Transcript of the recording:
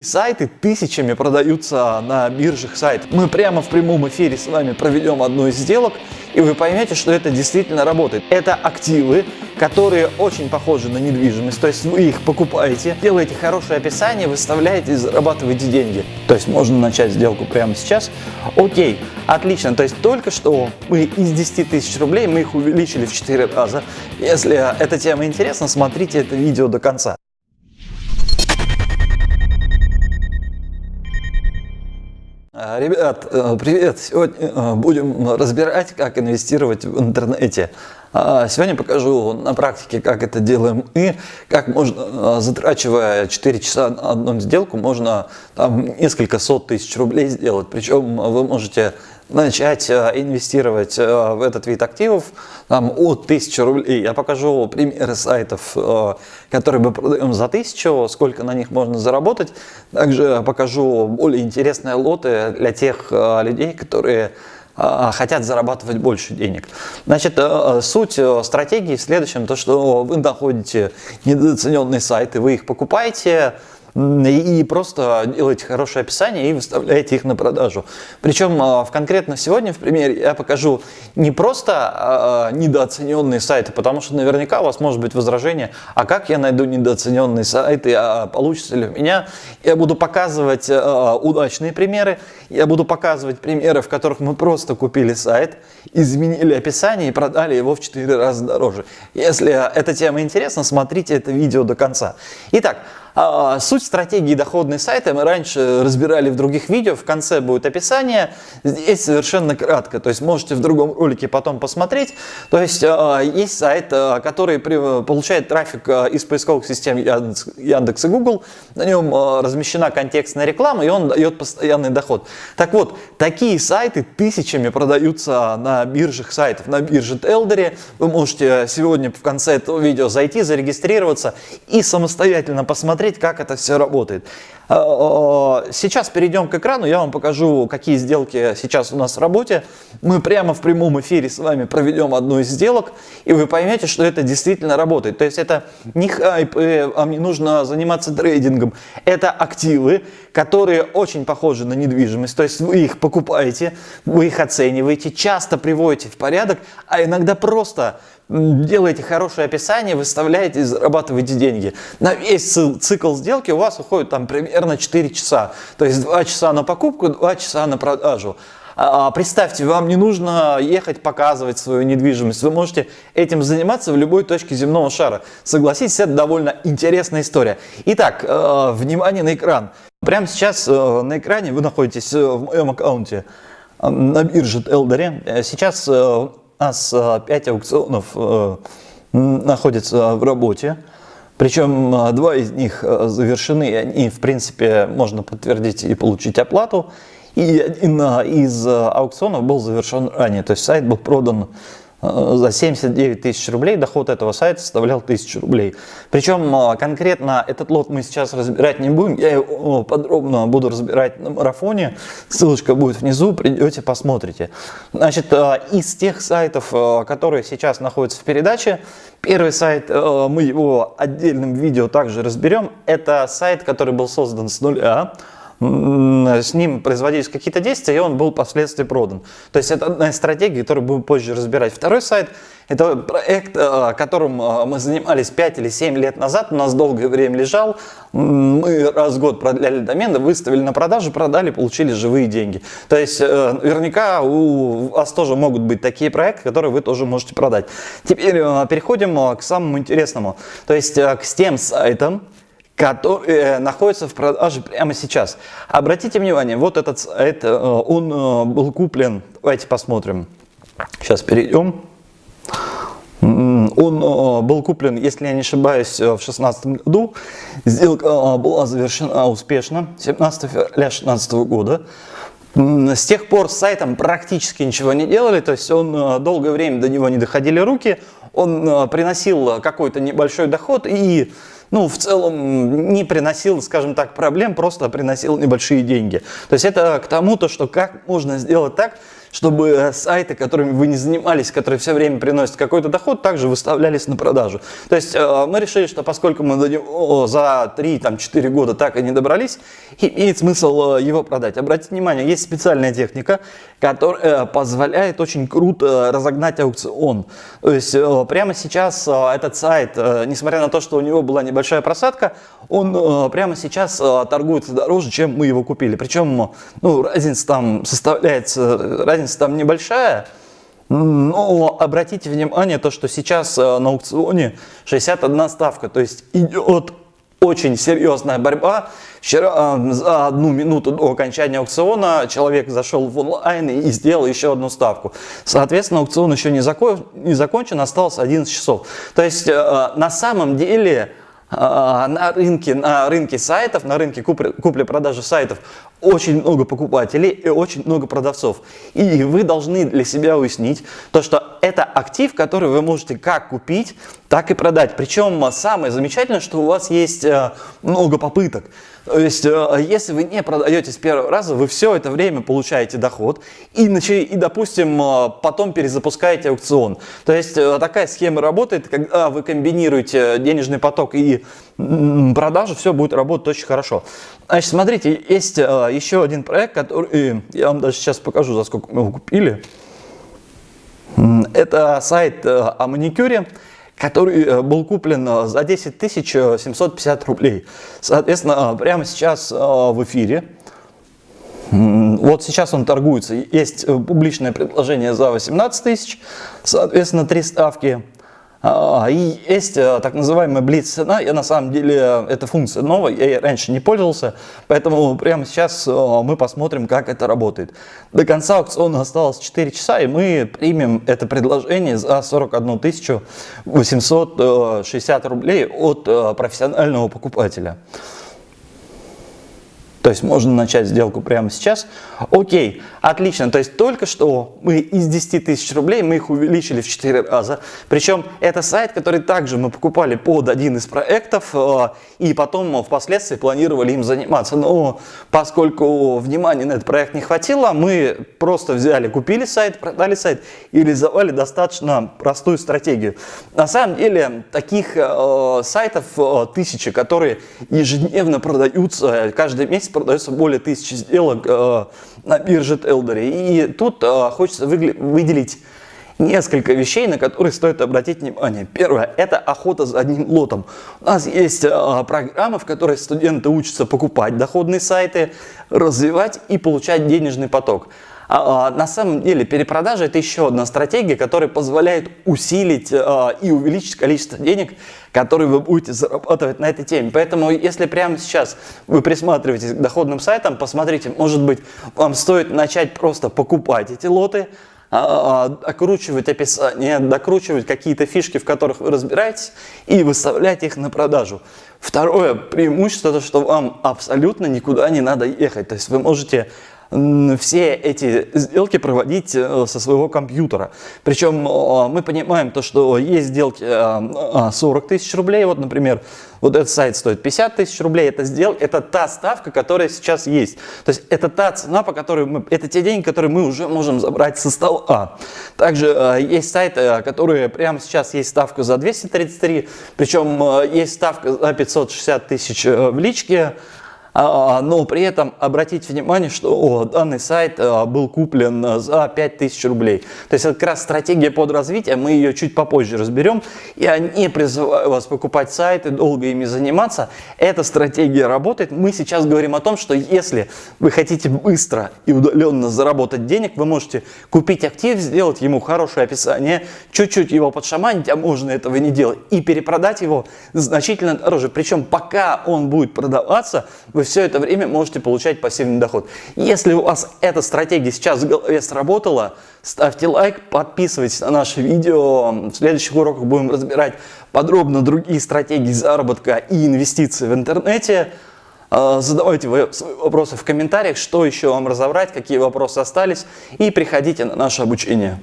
Сайты тысячами продаются на биржах сайтов. Мы прямо в прямом эфире с вами проведем одну из сделок, и вы поймете, что это действительно работает. Это активы, которые очень похожи на недвижимость, то есть вы их покупаете, делаете хорошее описание, выставляете и зарабатываете деньги. То есть можно начать сделку прямо сейчас. Окей, отлично, то есть только что мы из 10 тысяч рублей мы их увеличили в 4 раза. Если эта тема интересна, смотрите это видео до конца. Ребят, э, привет! Сегодня э, будем разбирать, как инвестировать в интернете. А, сегодня покажу на практике, как это делаем и как можно, э, затрачивая 4 часа на одну сделку, можно там несколько сот тысяч рублей сделать. Причем вы можете начать э, инвестировать э, в этот вид активов там, от 1000 рублей. Я покажу примеры сайтов, э, которые мы продаем за 1000, сколько на них можно заработать. Также покажу более интересные лоты для тех людей, которые хотят зарабатывать больше денег. Значит, суть стратегии в следующем, то что вы находите недооцененные сайты, вы их покупаете, и просто делаете хорошее описание и выставляете их на продажу. Причем а, в конкретно сегодня в примере я покажу не просто а, а, недооцененные сайты, потому что наверняка у вас может быть возражение, а как я найду недооцененные сайты, а получится ли у меня? Я буду показывать удачные примеры, я буду показывать примеры, в которых мы просто купили сайт, изменили описание и продали его в 4 раза дороже. Если эта тема интересна, смотрите это видео до конца. Итак, а, суть стратегии доходной сайта мы раньше разбирали в других видео, в конце будет описание, здесь совершенно кратко, то есть можете в другом ролике потом посмотреть. То есть а, есть сайт, а, который получает трафик из поисковых систем Яндекс и Google, на нем размещена контекстная реклама и он дает постоянный доход. Так вот, такие сайты тысячами продаются на биржах сайтов, на бирже Телдере. Вы можете сегодня в конце этого видео зайти, зарегистрироваться и самостоятельно посмотреть, посмотреть, как это все работает. А, сейчас перейдем к экрану, я вам покажу, какие сделки сейчас у нас в работе. Мы прямо в прямом эфире с вами проведем одну из сделок, и вы поймете, что это действительно работает. То есть это не хайп, вам не нужно заниматься трейдингом. Это активы, которые очень похожи на недвижимость. То есть вы их покупаете, вы их оцениваете, часто приводите в порядок, а иногда просто делаете хорошее описание, выставляете и зарабатываете деньги. На весь цикл сделки у вас уходит там примерно 4 часа. То есть 2 часа на покупку, 2 часа на продажу. А, а представьте, вам не нужно ехать показывать свою недвижимость. Вы можете этим заниматься в любой точке земного шара. Согласитесь, это довольно интересная история. Итак, э, внимание на экран. Прямо сейчас э, на экране вы находитесь э, в моем аккаунте на бирже Элдере. Сейчас у нас 5 аукционов э, находятся в работе. Причем э, два из них э, завершены, и они, в принципе, можно подтвердить и получить оплату. И один из аукционов был завершен ранее, то есть сайт был продан Э, за 79 тысяч рублей доход этого сайта составлял 1000 рублей. Причем э, конкретно этот лот мы сейчас разбирать не будем, я его подробно буду разбирать на марафоне, ссылочка будет внизу, придете посмотрите. Значит, э, из тех сайтов, которые сейчас находятся в передаче, первый сайт, мы его отдельным видео также разберем, это сайт, который был создан с нуля, с ним производились какие-то действия, и он был впоследствии продан. То есть это одна из стратегий, которую будем позже разбирать. Второй сайт – это проект, э, которым э, мы занимались 5 или 7 лет назад, у нас долгое время лежал. Мы раз в год продляли домен, выставили на продажу, продали, получили живые деньги. То есть э, наверняка у вас тоже могут быть такие проекты, которые вы тоже можете продать. Теперь переходим к самому интересному, то есть к тем сайтам, который э, находится в продаже прямо сейчас. Обратите внимание, вот этот сайт, э, он э, был куплен, давайте посмотрим, сейчас перейдем. Он был куплен, если я не ошибаюсь, в 2016 году. Сделка была завершена успешно 17 февраля 2016 года. С тех пор с сайтом практически ничего не делали, то есть он долгое время до него не доходили руки, он приносил какой-то небольшой доход и ну, в целом не приносил, скажем так, проблем, просто приносил небольшие деньги. То есть это к тому, то, что как можно сделать так, чтобы сайты, которыми вы не занимались, которые все время приносят какой-то доход, также выставлялись на продажу. То есть э, мы решили, что поскольку мы за 3-4 года так и не добрались, имеет смысл э, его продать. Обратите внимание, есть специальная техника, которая позволяет очень круто разогнать аукцион. То есть прямо сейчас этот сайт, несмотря на то, что у него была небольшая просадка, он прямо сейчас торгуется дороже, чем мы его купили. Причем ну, разница там составляется, разница там небольшая, но обратите внимание, то, что сейчас э, на аукционе 61 ставка, то есть идет очень серьезная борьба. Вчера э, за одну минуту до окончания аукциона человек зашел в онлайн и сделал еще одну ставку. Соответственно, аукцион еще не, закон, не закончен, осталось 11 часов. То есть э, на самом деле на рынке, на рынке сайтов, на рынке купли-продажи сайтов очень много покупателей и очень много продавцов. И вы должны для себя уяснить то, что это актив, который вы можете как купить, так и продать. Причем самое замечательное, что у вас есть э, много попыток. То есть, э, если вы не продаете с первого раза, вы все это время получаете доход и, и допустим, э, потом перезапускаете аукцион. То есть, такая схема работает, когда вы комбинируете денежный поток и продажу, все будет работать очень хорошо. Значит, смотрите, есть еще один проект, который я вам даже сейчас покажу, за сколько мы его купили. Это сайт э, о маникюре, который э, был куплен э, за 10 750 рублей. Соответственно, прямо сейчас в эфире. Вот сейчас он торгуется. Есть публичное предложение за 18 тысяч, соответственно, три ставки. А, и есть э, так называемая блиц цена, я на самом деле, эта функция новая, я ей раньше не пользовался, поэтому прямо сейчас э, мы посмотрим, как это работает. До конца аукциона осталось 4 часа, и мы примем это предложение за 41 860 рублей от э, профессионального покупателя. То есть можно начать сделку прямо сейчас. Окей, отлично. То есть только что мы из 10 тысяч рублей мы их увеличили в 4 раза. Причем это сайт, который также мы покупали под один из проектов э, и потом впоследствии планировали им заниматься. Но поскольку внимания на этот проект не хватило, мы просто взяли, купили сайт, продали сайт и реализовали достаточно простую стратегию. На самом деле таких э, сайтов э, тысячи, которые ежедневно продаются каждый месяц продается более тысячи сделок э, на бирже Телдери. И тут э, хочется выделить несколько вещей, на которые стоит обратить внимание. Первое – это охота за одним лотом. У нас есть э, программы, в которой студенты учатся покупать доходные сайты, развивать и получать денежный поток. А, а, на самом деле перепродажа это еще одна стратегия, которая позволяет усилить а, и увеличить количество денег, которые вы будете зарабатывать на этой теме. Поэтому если прямо сейчас вы присматриваетесь к доходным сайтам, посмотрите, может быть вам стоит начать просто покупать эти лоты, окручивать описание, докручивать какие-то фишки, в которых вы разбираетесь, и выставлять их на продажу. Второе преимущество, то, что вам абсолютно никуда не надо ехать. То есть вы можете все эти сделки проводить э, со своего компьютера. Причем мы понимаем то, что есть сделки 40 э, тысяч рублей, вот, например, вот этот сайт стоит 50 тысяч рублей, это, сдел... это та ставка, которая сейчас есть. То есть это та цена, по которой мы, это те деньги, которые мы уже можем забрать со стола. Также э, есть сайты, которые прямо сейчас есть ставка за 233, причем есть ставка за 560 тысяч в личке, но при этом обратите внимание, что данный сайт а, был куплен за 5000 рублей. То есть это как раз стратегия под развитие, мы ее чуть попозже разберем. Я не призываю вас покупать сайты, долго ими заниматься. Эта стратегия работает. Мы сейчас говорим о том, что если вы хотите быстро и удаленно заработать денег, вы можете купить актив, сделать ему хорошее описание, чуть-чуть его подшаманить, а можно этого не делать, и перепродать его значительно дороже. Причем пока он будет продаваться, вы все это время можете получать пассивный доход. Если у вас эта стратегия сейчас в голове сработала, ставьте лайк, подписывайтесь на наше видео. В следующих уроках будем разбирать подробно другие стратегии заработка и инвестиций в интернете. А, задавайте вопросы в комментариях, что еще вам разобрать, какие вопросы остались, и приходите на наше обучение.